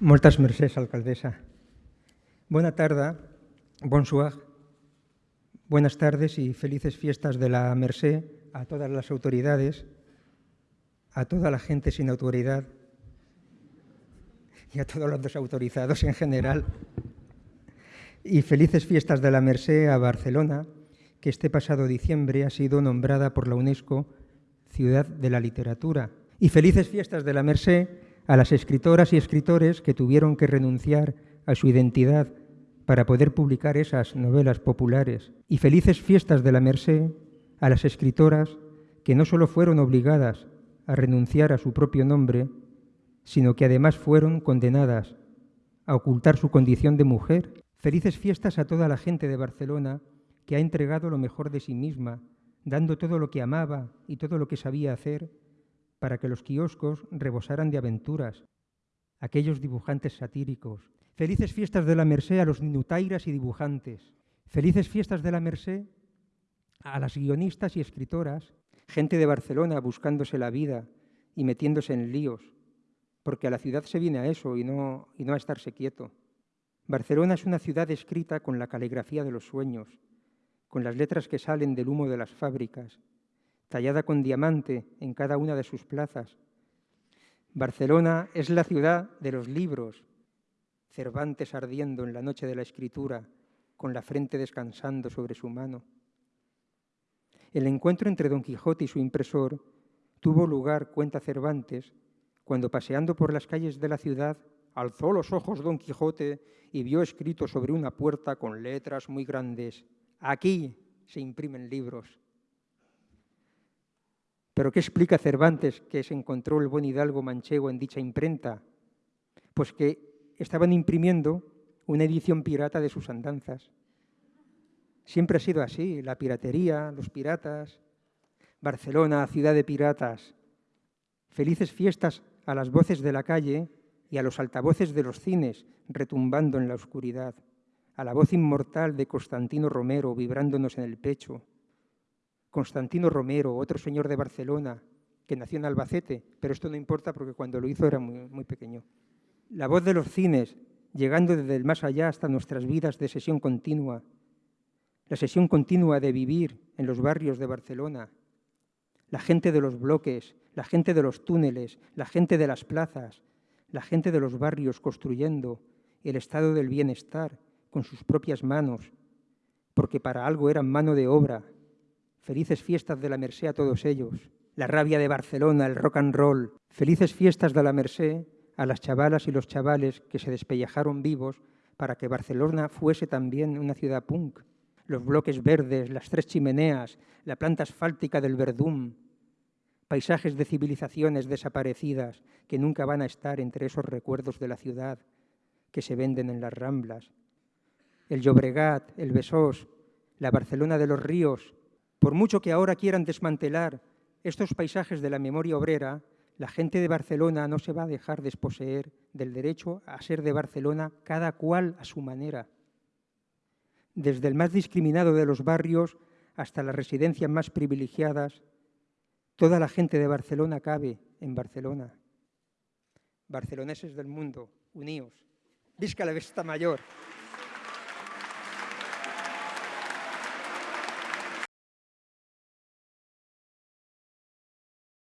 Moltes mercès, alcaldesa. Buena tarde, bonsoir, buenas tardes y felices fiestas de la Merced a todas las autoridades, a toda la gente sin autoridad y a todos los desautorizados en general. Y felices fiestas de la Merced a Barcelona, que este pasado diciembre ha sido nombrada por la UNESCO Ciudad de la Literatura. Y felices fiestas de la Merced a las escritoras y escritores que tuvieron que renunciar a su identidad para poder publicar esas novelas populares. Y felices fiestas de la Merced a las escritoras que no solo fueron obligadas a renunciar a su propio nombre, sino que además fueron condenadas a ocultar su condición de mujer. Felices fiestas a toda la gente de Barcelona que ha entregado lo mejor de sí misma, dando todo lo que amaba y todo lo que sabía hacer para que los kioscos rebosaran de aventuras, aquellos dibujantes satíricos. Felices fiestas de la Merced a los ninutairas y dibujantes. Felices fiestas de la Merced a las guionistas y escritoras, gente de Barcelona buscándose la vida y metiéndose en líos, porque a la ciudad se viene a eso y no, y no a estarse quieto. Barcelona es una ciudad escrita con la caligrafía de los sueños, con las letras que salen del humo de las fábricas, tallada con diamante en cada una de sus plazas. Barcelona es la ciudad de los libros, Cervantes ardiendo en la noche de la escritura, con la frente descansando sobre su mano. El encuentro entre Don Quijote y su impresor tuvo lugar, cuenta Cervantes, cuando paseando por las calles de la ciudad alzó los ojos Don Quijote y vio escrito sobre una puerta con letras muy grandes, aquí se imprimen libros. ¿Pero qué explica Cervantes que se encontró el buen hidalgo manchego en dicha imprenta? Pues que estaban imprimiendo una edición pirata de sus andanzas. Siempre ha sido así, la piratería, los piratas. Barcelona, ciudad de piratas. Felices fiestas a las voces de la calle y a los altavoces de los cines retumbando en la oscuridad, a la voz inmortal de Constantino Romero vibrándonos en el pecho. Constantino Romero, otro señor de Barcelona, que nació en Albacete, pero esto no importa porque cuando lo hizo era muy, pequeño. La voz de los cines, llegando desde el más allá hasta nuestras vidas de sesión continua, la sesión continua de vivir en los barrios de Barcelona, la gente de los bloques, la gente de los túneles, la gente de las plazas, la gente de los barrios construyendo el estado del bienestar con sus propias manos, porque para algo eran mano de obra. Felices fiestas de la Merced a todos ellos. La rabia de Barcelona, el rock and roll. Felices fiestas de la Merced a las chavalas y los chavales que se despellejaron vivos para que Barcelona fuese también una ciudad punk. Los bloques verdes, las tres chimeneas, la planta asfáltica del Verdún, paisajes de civilizaciones desaparecidas que nunca van a estar entre esos recuerdos de la ciudad que se venden en las ramblas. El Llobregat, el Besós, la Barcelona de los ríos, por mucho que ahora quieran desmantelar estos paisajes de la memoria obrera, la gente de Barcelona no se va a dejar desposeer del derecho a ser de Barcelona cada cual a su manera. Desde el más discriminado de los barrios hasta las residencias más privilegiadas, Toda la gente de Barcelona cabe en Barcelona. Barceloneses del mundo, uníos. Visca la Vesta Mayor.